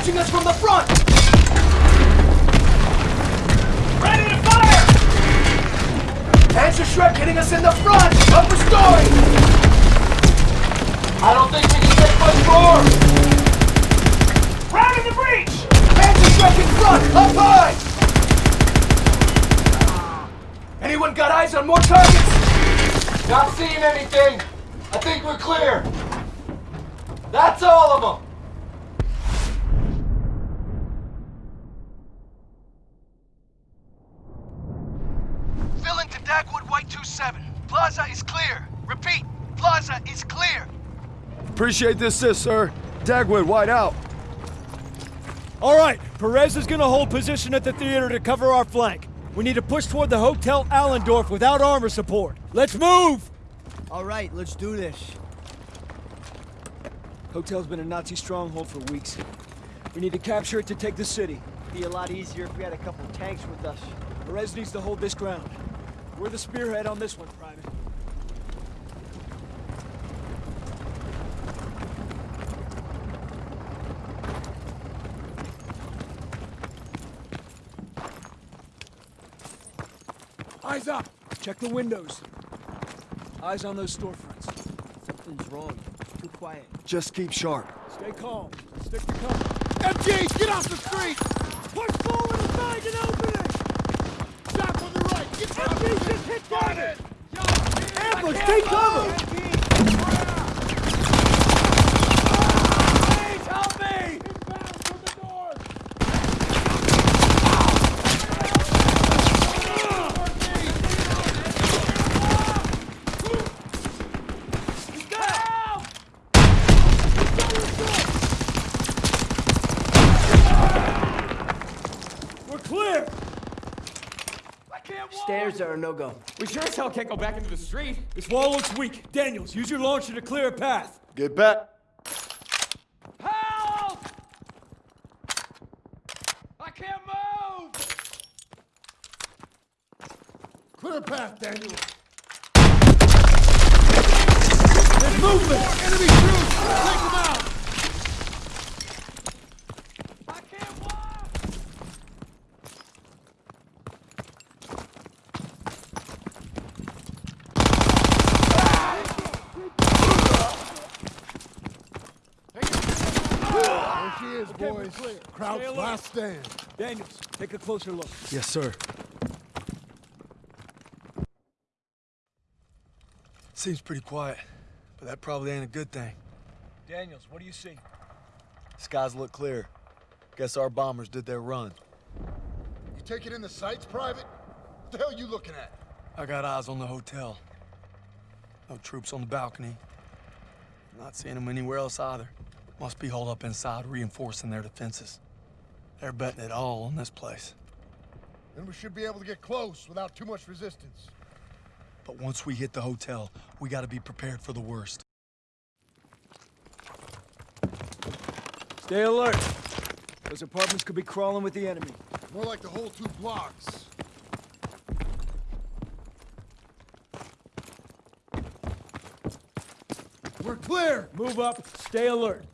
Launching us from the front! Ready to fire! Panzerschreck hitting us in the front! Upper story! I don't think we can take much more! Rounding the breach! Panzerschreck in front! Up high! Anyone got eyes on more targets? Not seeing anything! I think we're clear! That's all of them! Fill into Dagwood White 27. Plaza is clear. Repeat, Plaza is clear. Appreciate this, assist, sir. Dagwood, white out. All right, Perez is gonna hold position at the theater to cover our flank. We need to push toward the Hotel Allendorf without armor support. Let's move! All right, let's do this. Hotel's been a Nazi stronghold for weeks. We need to capture it to take the city. It'd Be a lot easier if we had a couple tanks with us. Perez needs to hold this ground. We're the spearhead on this one, Private. Eyes up! Check the windows. Eyes on those storefronts. Something's wrong. Too quiet. Just keep sharp. Stay calm. Stick to cover. MG, get off the street! Push forward and find an opening! Stop on the right! Get MG just hit target! Ambush! Take cover! Please help me! Inbound from the north! Help! We're clear! Stairs are a no-go. We sure as hell can't go back into the street. This wall looks weak. Daniels, use your launcher to clear a path. Get back. Help! I can't move! Clear a path, Daniels. There's movement! Enemy troops! Take them out! I can't walk! There she is, boys. Kraut's last stand. Daniels, take a closer look. Yes, sir. Seems pretty quiet, but that probably ain't a good thing. Daniels, what do you see? Skies look clear. Guess our bombers did their run. You taking in the sights, Private? What the hell you looking at? I got eyes on the hotel. No troops on the balcony. Not seeing them anywhere else either. Must be holed up inside, reinforcing their defenses. They're betting it all on this place. Then we should be able to get close without too much resistance. But once we hit the hotel, we gotta be prepared for the worst. Stay alert. Those apartments could be crawling with the enemy. More like the whole two blocks. We're clear! Move up, stay alert.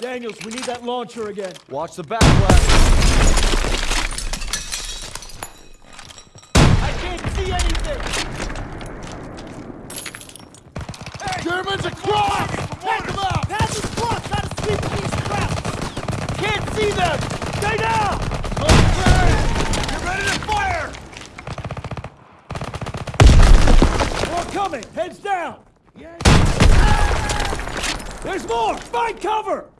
Daniels, we need that launcher again. Watch the backflash. I can't see anything! Germans across! Take them out! Pass is blocked! Gotta sweep these traps! Can't see them! Stay down! Okay! Get ready to fire! More coming! Heads down! There's more! Find cover!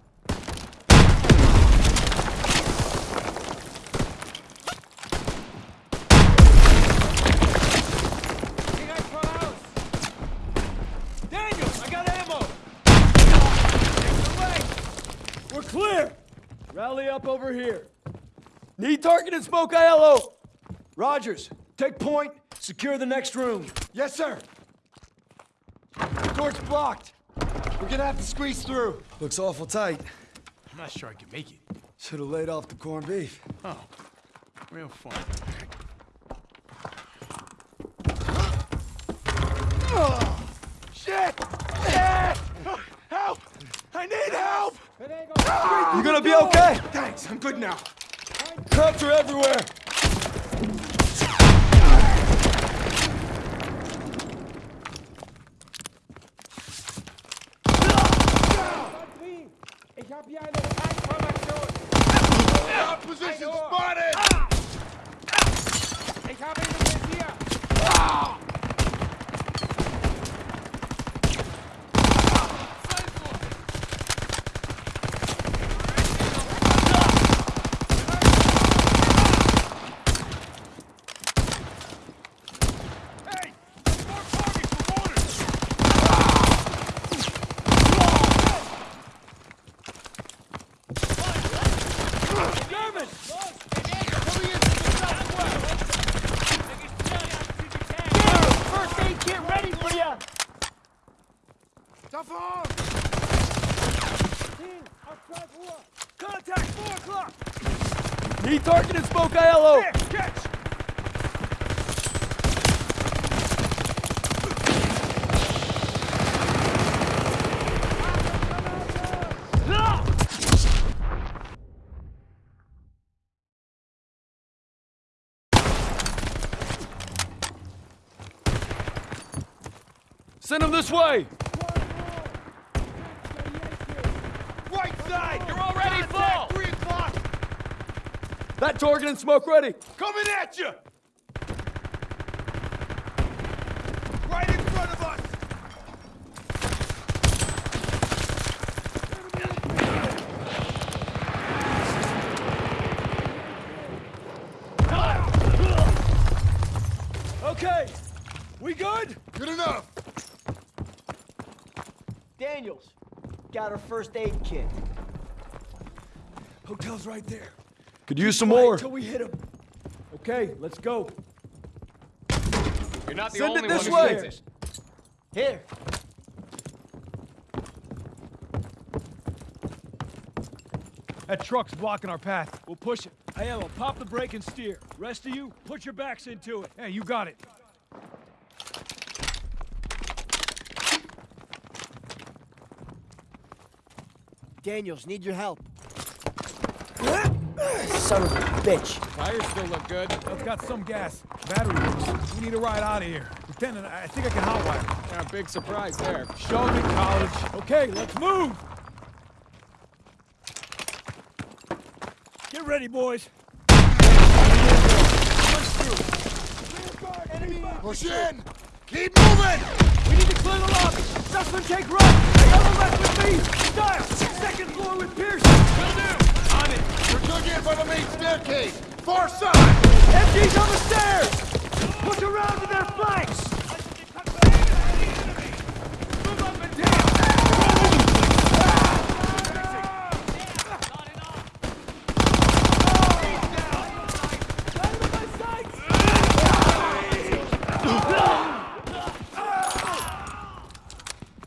Daniels, I got ammo! We're clear! Rally up over here. Need target and smoke ILO! Rogers, take point, secure the next room. Yes, sir! The Door's blocked. We're gonna have to squeeze through. Looks awful tight. I'm not sure I can make it. Should have laid off the corned beef. Oh, real fun. Shit! Help! I need help! You gonna be okay? Thanks, I'm good now. Cops are everywhere. Position spotted! First aid kit ready for you! Contact, 4 o'clock! Need target and smoke ILO! catch! Send him this way! Right side! You're already full! Three o'clock! That target and smoke ready! Coming at you! Right in front of us! Okay, we good? Good enough! Daniels, got her first aid kit. Hotel's right there. Could use some more. Until we hit him. Okay, let's go. You're not the Send only it this one way. thinks. Here. That truck's blocking our path. We'll push it. Aiello, pop the brake and steer. Rest of you, put your backs into it. Hey, you got it. Daniels, need your help. Son of a bitch. Tires still look good. I've got some gas. Battery works. We need to ride out of here. Lieutenant, I I think I can hotwire. Yeah, big surprise there. Show me College. Okay, let's move! Get ready, boys. Push through push in! Keep moving! We need to clear the lobby. Zussman, take right. Yellow left with me. Style. Second floor with Pierson. Will do. On it. We're dug in by the main staircase! Far side! MG's on the stairs. Push around to their flanks. Move up and down.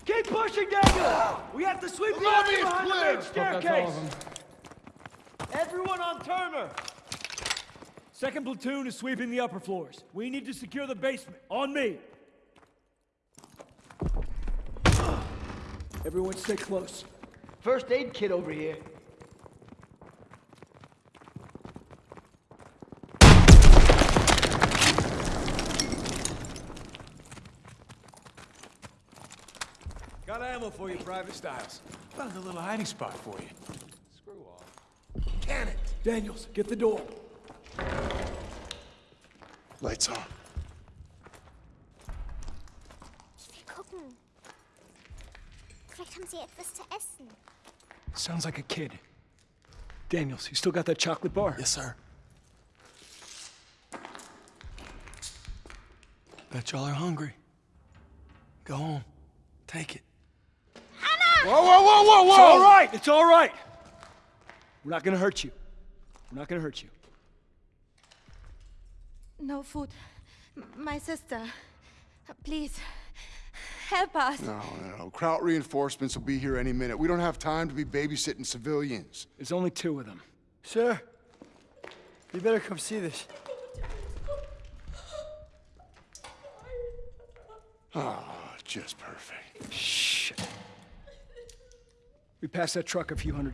Keep pushing, Daniel! We have to sweep the lobby area is behind the main staircase! Everyone on Turner! Second platoon is sweeping the upper floors. We need to secure the basement. On me! Everyone stay close. First aid kit over here. Got ammo for you, Private Stiles. Found a little hiding spot for you. Screw off. Can it! Daniels, get the door. Lights on. Ich will gucken. Vielleicht haben sie etwas zu essen. Sounds like a kid. Daniels, you still got that chocolate bar? Yes, sir. Bet y'all are hungry. Go home. Take it. Whoa, whoa, whoa, whoa, whoa! It's all right. It's all right. We're not gonna hurt you. We're not gonna hurt you. No food. M- My sister. Please. Help us. No, no, no. Kraut reinforcements will be here any minute. We don't have time to be babysitting civilians. There's only two of them. Sir, you better come see this. Oh, just perfect. Shh. We passed that truck a few hundred